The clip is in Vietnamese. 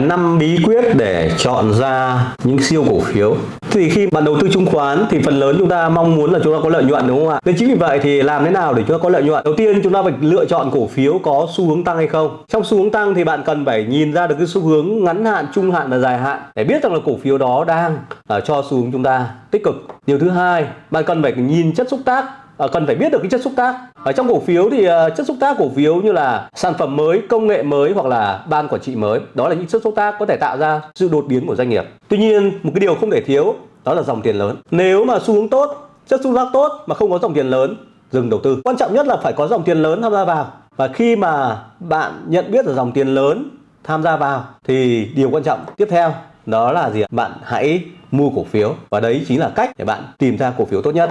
năm bí quyết để chọn ra những siêu cổ phiếu. Thì khi bạn đầu tư chứng khoán thì phần lớn chúng ta mong muốn là chúng ta có lợi nhuận đúng không ạ? Nên chính vì vậy thì làm thế nào để chúng ta có lợi nhuận? Đầu tiên chúng ta phải lựa chọn cổ phiếu có xu hướng tăng hay không. Trong xu hướng tăng thì bạn cần phải nhìn ra được cái xu hướng ngắn hạn trung hạn và dài hạn để biết rằng là cổ phiếu đó đang uh, cho xu hướng chúng ta tích cực. Điều thứ hai bạn cần phải nhìn chất xúc tác. Ờ, cần phải biết được cái chất xúc tác. Ở trong cổ phiếu thì ờ, chất xúc tác cổ phiếu như là sản phẩm mới, công nghệ mới hoặc là ban quản trị mới, đó là những chất xúc tác có thể tạo ra sự đột biến của doanh nghiệp. Tuy nhiên, một cái điều không thể thiếu, đó là dòng tiền lớn. Nếu mà xu hướng tốt, chất xúc tác tốt mà không có dòng tiền lớn, dừng đầu tư. Quan trọng nhất là phải có dòng tiền lớn tham gia vào. Và khi mà bạn nhận biết được dòng tiền lớn tham gia vào thì điều quan trọng tiếp theo, đó là gì bạn hãy mua cổ phiếu. Và đấy chính là cách để bạn tìm ra cổ phiếu tốt nhất.